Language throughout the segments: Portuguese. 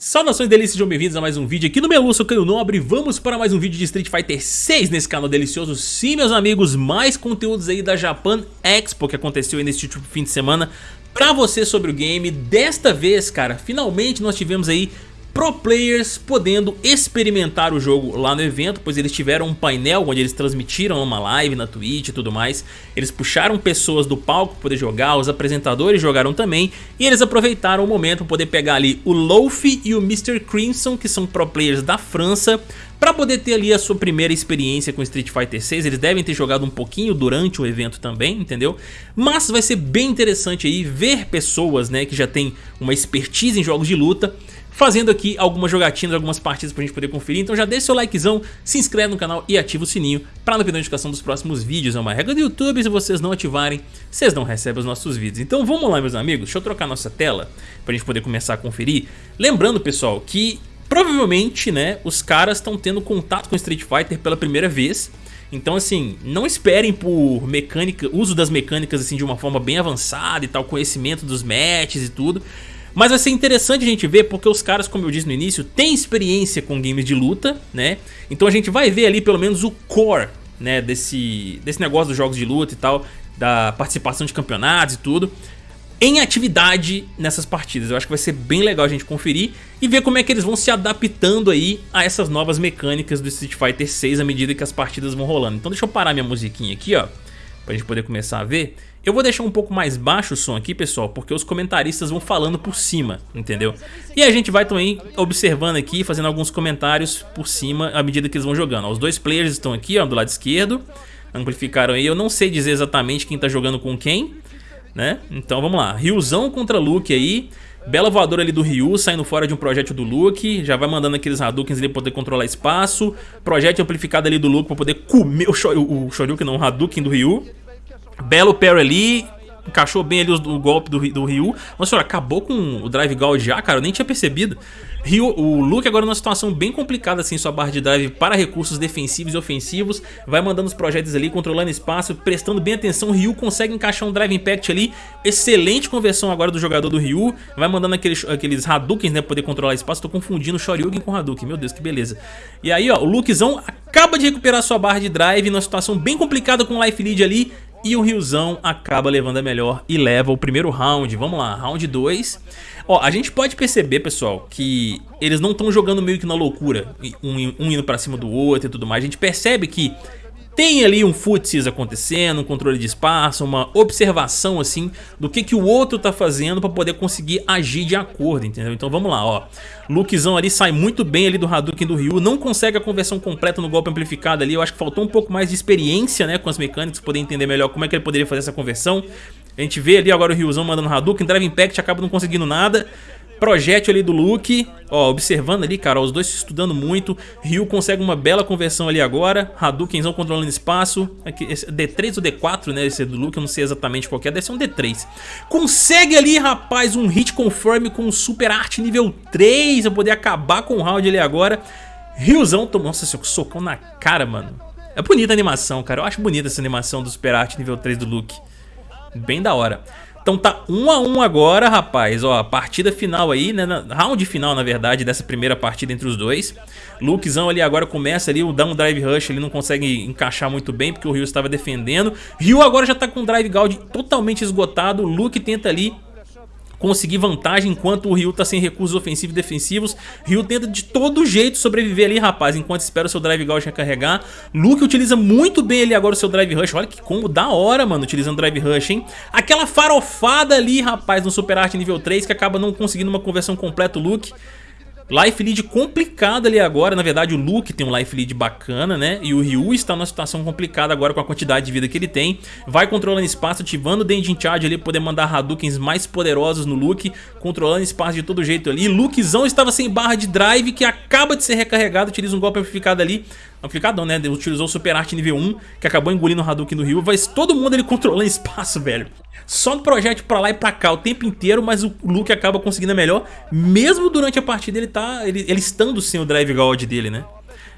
Saudações delícias, sejam bem-vindos a mais um vídeo aqui no meu sou Caio Nobre. Vamos para mais um vídeo de Street Fighter 6 nesse canal delicioso. Sim, meus amigos, mais conteúdos aí da Japan Expo que aconteceu aí último fim de semana Pra você sobre o game, desta vez, cara, finalmente nós tivemos aí pro players podendo experimentar o jogo lá no evento, pois eles tiveram um painel onde eles transmitiram uma live na Twitch e tudo mais. Eles puxaram pessoas do palco para poder jogar, os apresentadores jogaram também, e eles aproveitaram o momento para poder pegar ali o Lofi e o Mr. Crimson, que são pro players da França, para poder ter ali a sua primeira experiência com Street Fighter 6, eles devem ter jogado um pouquinho durante o evento também, entendeu? Mas vai ser bem interessante aí ver pessoas né, que já têm uma expertise em jogos de luta fazendo aqui algumas jogatinas, algumas partidas pra gente poder conferir. Então já deixa seu likezão, se inscreve no canal e ativa o sininho pra não perder a notificação dos próximos vídeos. É uma regra do YouTube, se vocês não ativarem, vocês não recebem os nossos vídeos. Então vamos lá, meus amigos, deixa eu trocar nossa tela pra gente poder começar a conferir. Lembrando, pessoal, que provavelmente, né, os caras estão tendo contato com Street Fighter pela primeira vez. Então assim, não esperem por mecânica, uso das mecânicas assim de uma forma bem avançada e tal, conhecimento dos matches e tudo. Mas vai ser interessante a gente ver porque os caras, como eu disse no início, têm experiência com games de luta, né? Então a gente vai ver ali pelo menos o core, né, desse, desse negócio dos jogos de luta e tal, da participação de campeonatos e tudo, em atividade nessas partidas. Eu acho que vai ser bem legal a gente conferir e ver como é que eles vão se adaptando aí a essas novas mecânicas do Street Fighter 6 à medida que as partidas vão rolando. Então deixa eu parar minha musiquinha aqui, ó, pra gente poder começar a ver. Eu vou deixar um pouco mais baixo o som aqui, pessoal, porque os comentaristas vão falando por cima, entendeu? E a gente vai também observando aqui, fazendo alguns comentários por cima à medida que eles vão jogando. Os dois players estão aqui, ó, do lado esquerdo, amplificaram aí. Eu não sei dizer exatamente quem tá jogando com quem, né? Então vamos lá, Ryuzão contra Luke aí. Bela voadora ali do Ryu, saindo fora de um projétil do Luke, já vai mandando aqueles Hadoukens ali pra poder controlar espaço. Projétil amplificado ali do Luke pra poder comer o, Shoryu, o Shoryuken, não, o Hadouken do Ryu. Belo parry ali, encaixou bem ali o, golpe do, do Ryu. Nossa senhora, acabou com o Drive Gold já, cara, eu nem tinha percebido. Ryu, o Luke agora numa situação bem complicada assim, sua barra de drive para recursos defensivos e ofensivos. Vai mandando os projetos ali, controlando espaço, prestando bem atenção. Ryu consegue encaixar um Drive Impact ali. Excelente conversão agora do jogador do Ryu. Vai mandando aqueles, aqueles Hadoukens, né, pra poder controlar espaço. Tô confundindo o Shoryuken com o Hadouken, meu Deus, que beleza. E aí, ó, o Lukezão acaba de recuperar sua barra de drive numa situação bem complicada com o Life Lead ali. E o Riozão acaba levando a melhor e leva o primeiro round. Vamos lá, round 2. Ó, a gente pode perceber, pessoal, que eles não estão jogando meio que na loucura, um, um indo pra cima do outro e tudo mais. A gente percebe que tem ali um footsies acontecendo, um controle de espaço, uma observação assim do que, que o outro tá fazendo para poder conseguir agir de acordo, entendeu? Então vamos lá, ó. Lukezão ali sai muito bem ali do Hadouken do Ryu, não consegue a conversão completa no golpe amplificado ali, eu acho que faltou um pouco mais de experiência, né, com as mecânicas, poder entender melhor como é que ele poderia fazer essa conversão. A gente vê ali agora o Ryuzão mandando Hadouken, Drive Impact acaba não conseguindo nada. Projétil ali do Luke, ó, observando ali, cara, ó, os dois se estudando muito. Ryu consegue uma bela conversão ali agora. Hadoukenzão controlando espaço. Aqui, D3 ou D4, né, esse do Luke, eu não sei exatamente qual é, deve ser um D3. Consegue ali, rapaz, um hit confirm com Super Art nível 3, pra poder acabar com o round ali agora. Ryuzão tomou, nossa, seu socão na cara, mano. É bonita a animação, cara, eu acho bonita essa animação do Super Art nível 3 do Luke. Bem da hora. Então tá 1 um a 1 um agora, rapaz. Ó, partida final aí, né? Round final, na verdade, dessa primeira partida entre os dois. Lukezão ali agora começa ali, o down drive rush ele não consegue encaixar muito bem porque o Ryu estava defendendo. Ryu agora já tá com o drive gold totalmente esgotado. Luke tenta ali conseguir vantagem enquanto o Ryu tá sem recursos ofensivos e defensivos. Ryu tenta de todo jeito sobreviver ali, rapaz, enquanto espera o seu Drive Gauge recarregar. Luke utiliza muito bem ali agora o seu Drive Rush. Olha que combo da hora, mano, utilizando Drive Rush, hein? Aquela farofada ali, rapaz, no Super Art nível 3 que acaba não conseguindo uma conversão completa o Luke. Life lead complicado ali agora, na verdade o Luke tem um life lead bacana, né? E o Ryu está numa situação complicada agora com a quantidade de vida que ele tem. Vai controlando espaço, ativando o Dendin Charge ali, poder mandar Hadoukens mais poderosos no Luke, controlando espaço de todo jeito ali. Lukezão estava sem barra de drive, que acaba de ser recarregado, utiliza um golpe amplificado ali. Amplificado não, né? Utilizou o Super Art nível 1, que acabou engolindo o Hadouken do Ryu, mas todo mundo ele controlando espaço, velho. Só no projeto pra lá e pra cá o tempo inteiro, mas o Luke acaba conseguindo a melhor, mesmo durante a partida ele tá ele, ele estando sem o Drive God dele, né?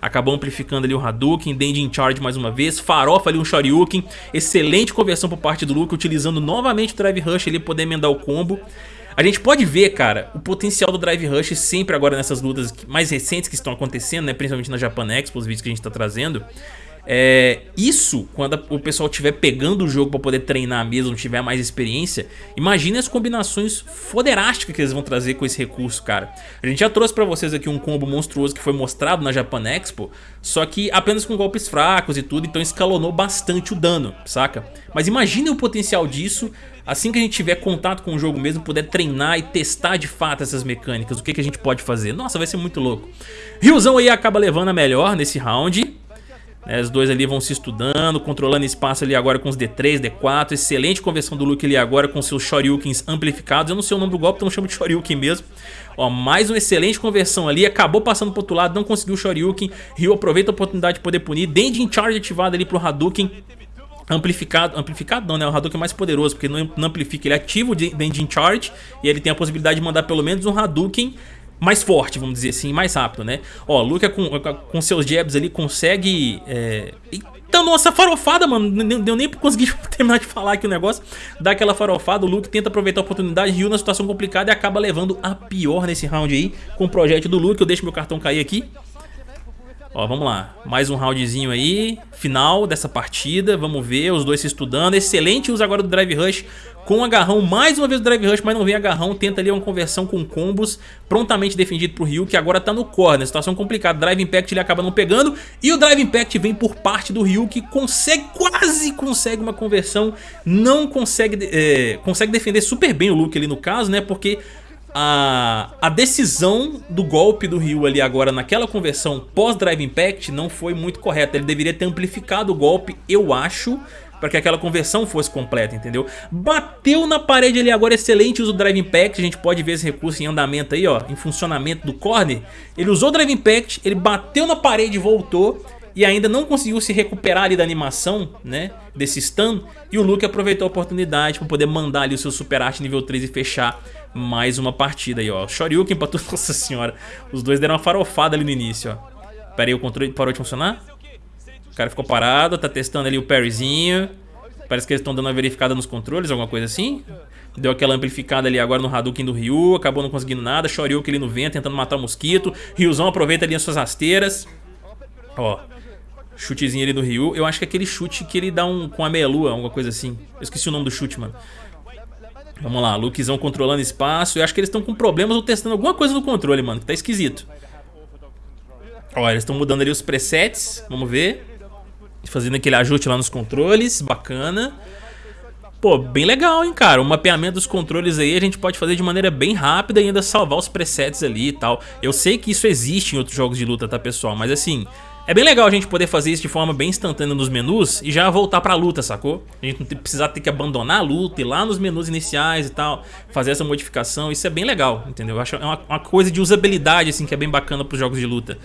Acabou amplificando ali o Hadouken, Dendin Charge mais uma vez, farofa ali um Shoryuken, excelente conversão por parte do Luke, utilizando novamente o Drive Rush ali poder emendar o combo. A gente pode ver, cara, o potencial do Drive Rush sempre agora nessas lutas mais recentes que estão acontecendo, né? Principalmente na Japan Expo, os vídeos que a gente tá trazendo. É, isso, quando o pessoal estiver pegando o jogo para poder treinar mesmo, tiver mais experiência, imagine as combinações foderásticas que eles vão trazer com esse recurso, cara. A gente já trouxe para vocês aqui um combo monstruoso que foi mostrado na Japan Expo, só que apenas com golpes fracos e tudo, então escalonou bastante o dano, saca? Mas imagine o potencial disso assim que a gente tiver contato com o jogo mesmo, puder treinar e testar de fato essas mecânicas, o que, que a gente pode fazer. Nossa, vai ser muito louco. Ryuzão aí acaba levando a melhor nesse round. Né, os dois ali vão se estudando, controlando espaço ali agora com os D3, D4. Excelente conversão do Luke ali agora com seus Shoryukens amplificados. Eu não sei o nome do golpe, então chamo de Shoryuken mesmo. Ó, mais uma excelente conversão ali. Acabou passando pro outro lado, não conseguiu o Shoryuken. Ryu aproveita a oportunidade de poder punir. Dendin Charge ativado ali pro Hadouken. Amplificado, amplificado não, né? O Hadouken é mais poderoso, porque não, não amplifica. Ele ativa o Dendin Charge e ele tem a possibilidade de mandar pelo menos um Hadouken mais forte, vamos dizer assim, mais rápido, né? Ó, Luca com, com seus jabs ali consegue... É... Eita, nossa, farofada, mano, não deu nem pra conseguir terminar de falar aqui o negócio. Dá aquela farofada, o Luke tenta aproveitar a oportunidade, Ryu na situação complicada e acaba levando a pior nesse round aí, com o projeto do Luke. Eu deixo meu cartão cair aqui. Ó, vamos lá, mais um roundzinho aí, final dessa partida, vamos ver, os dois se estudando, excelente uso agora do Drive Rush com agarrão, mais uma vez o Drive Rush, mas não vem agarrão, tenta ali uma conversão com combos, prontamente defendido pro Ryu, que agora tá no corner, situação complicada, Drive Impact ele acaba não pegando, e o Drive Impact vem por parte do Ryu, que consegue, quase consegue uma conversão, não consegue, é, consegue defender super bem o Luke ali no caso, né, porque a, a decisão do golpe do Ryu ali agora naquela conversão pós-Drive Impact não foi muito correta. Ele deveria ter amplificado o golpe, eu acho, para que aquela conversão fosse completa, entendeu? Bateu na parede ali agora, excelente uso do Drive Impact, a gente pode ver esse recurso em andamento aí, ó, em funcionamento do corner. Ele usou o Drive Impact, ele bateu na parede e voltou, e ainda não conseguiu se recuperar ali da animação, né, desse stun, e o Luke aproveitou a oportunidade para poder mandar ali o seu Super Art nível 3 e fechar mais uma partida aí, ó. Shoryuken pra tudo, nossa senhora. Os dois deram uma farofada ali no início, ó. Pera aí, o controle parou de funcionar? O cara ficou parado, tá testando ali o parryzinho. Parece que eles estão dando uma verificada nos controles, alguma coisa assim. Deu aquela amplificada ali agora no Hadouken do Ryu, acabou não conseguindo nada. Shoryuken ali no vento, tentando matar o mosquito. Ryuzão aproveita ali as suas rasteiras. Ó, chutezinho ali do Ryu. Eu acho que é aquele chute que ele dá um com a meia-lua, alguma coisa assim. Eu esqueci o nome do chute, mano. Vamos lá, Lukezão controlando espaço. Eu acho que eles estão com problemas ou testando alguma coisa no controle, mano, que tá esquisito. Olha, eles estão mudando ali os presets, vamos ver. Fazendo aquele ajuste lá nos controles, bacana. Pô, bem legal, hein, cara. O mapeamento dos controles aí a gente pode fazer de maneira bem rápida e ainda salvar os presets ali e tal. Eu sei que isso existe em outros jogos de luta, tá, pessoal? Mas assim, é bem legal a gente poder fazer isso de forma bem instantânea nos menus e já voltar pra luta, sacou? A gente não precisar ter que abandonar a luta ir lá nos menus iniciais e tal, fazer essa modificação, isso é bem legal, entendeu? Eu acho é uma, uma coisa de usabilidade, assim, que é bem bacana pros jogos de luta.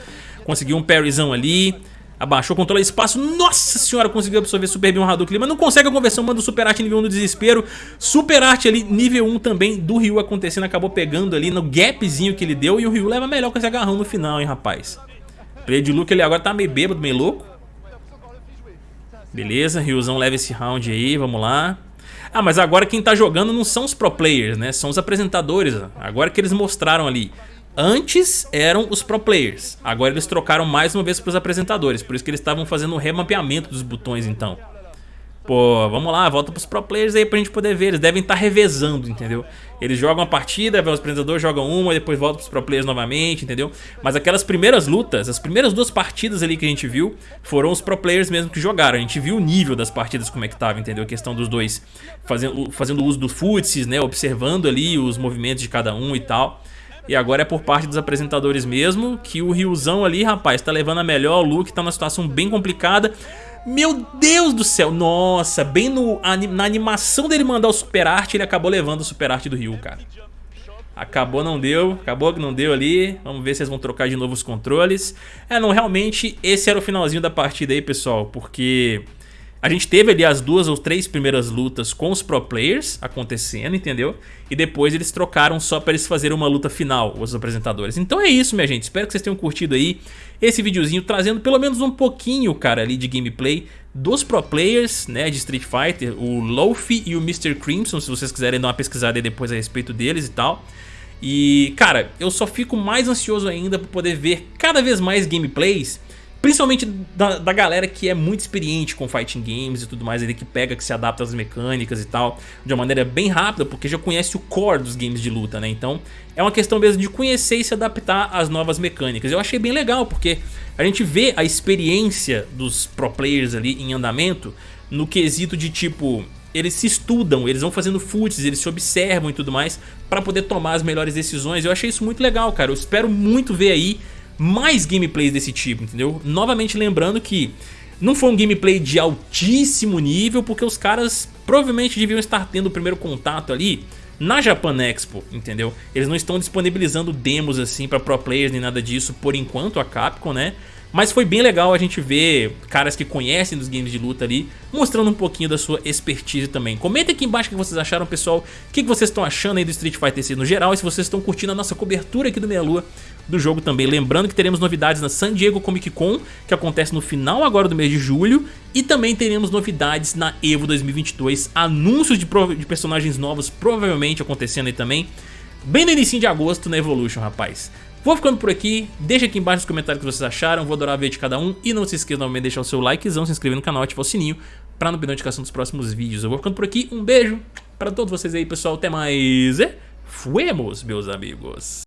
Conseguiu um parryzão ali, abaixou, controla espaço, nossa senhora, conseguiu absorver super bem o Hadouken mas não consegue a conversão, manda o Super Art nível 1 no desespero, Super Art ali nível 1 também do Ryu acontecendo, acabou pegando ali no gapzinho que ele deu e o Ryu leva melhor com esse agarrão no final, hein, rapaz. Play de Luke ele agora tá meio bêbado, meio louco. Beleza, Ryuzão leva esse round aí, vamos lá. Ah, mas agora quem tá jogando não são os pro players, né? São os apresentadores. Agora que eles mostraram ali. Antes eram os pro players. Agora eles trocaram mais uma vez para os apresentadores. Por isso que eles estavam fazendo o remapeamento dos botões então. Pô, vamos lá, volta pros pro players aí pra gente poder ver. Eles devem estar tá revezando, entendeu? Eles jogam a partida, os apresentadores jogam uma, depois voltam pros pro players novamente, entendeu? Mas aquelas primeiras lutas, as primeiras duas partidas ali que a gente viu, foram os pro players mesmo que jogaram. A gente viu o nível das partidas como é que tava, entendeu? A questão dos dois fazendo, fazendo uso do futsis, né? Observando ali os movimentos de cada um e tal. E agora é por parte dos apresentadores mesmo, que o Ryuzão ali, rapaz, tá levando a melhor, o Luke tá numa situação bem complicada. Meu Deus do céu, nossa, bem no, na animação dele mandar o super arte, ele acabou levando o super arte do Ryu, cara. Acabou, não deu, acabou que não deu ali, vamos ver se eles vão trocar de novo os controles. É, não, realmente esse era o finalzinho da partida aí, pessoal, porque a gente teve ali as duas ou três primeiras lutas com os pro players acontecendo, entendeu? E depois eles trocaram só para eles fazerem uma luta final, os apresentadores. Então é isso, minha gente. Espero que vocês tenham curtido aí esse videozinho, trazendo pelo menos um pouquinho, cara, ali de gameplay dos pro players né, de Street Fighter, o Lofi e o Mr. Crimson, se vocês quiserem dar uma pesquisada aí depois a respeito deles e tal. E, cara, eu só fico mais ansioso ainda por poder ver cada vez mais gameplays Principalmente da, da, galera que é muito experiente com fighting games e tudo mais, ele que pega, que se adapta às mecânicas e tal, de uma maneira bem rápida, porque já conhece o core dos games de luta, né? Então é uma questão mesmo de conhecer e se adaptar às novas mecânicas. Eu achei bem legal, porque a gente vê a experiência dos pro players ali em andamento no quesito de tipo, eles se estudam, eles vão fazendo foots, eles se observam e tudo mais para poder tomar as melhores decisões. Eu achei isso muito legal, cara. Eu espero muito ver aí mais gameplays desse tipo, entendeu? Novamente lembrando que não foi um gameplay de altíssimo nível, porque os caras provavelmente deviam estar tendo o primeiro contato ali na Japan Expo, entendeu? Eles não estão disponibilizando demos assim para pro players nem nada disso por enquanto, a Capcom, né? Mas foi bem legal a gente ver caras que conhecem dos games de luta ali, mostrando um pouquinho da sua expertise também. Comenta aqui embaixo o que vocês acharam, pessoal, o que vocês estão achando aí do Street Fighter 6 no geral, e se vocês estão curtindo a nossa cobertura aqui do Meia Lua do jogo também. Lembrando que teremos novidades na San Diego Comic Con, que acontece no final agora do mês de julho, e também teremos novidades na EVO 2022, anúncios de, de personagens novos provavelmente acontecendo aí também, bem no início de agosto na Evolution, rapaz. Vou ficando por aqui, deixa aqui embaixo nos comentários o que vocês acharam, vou adorar ver de cada um e não se esqueça de deixar o seu likezão, se inscrever no canal ativar o sininho para não perder notificação dos próximos vídeos. Eu vou ficando por aqui, um beijo para todos vocês aí pessoal, até mais e fuemos meus amigos.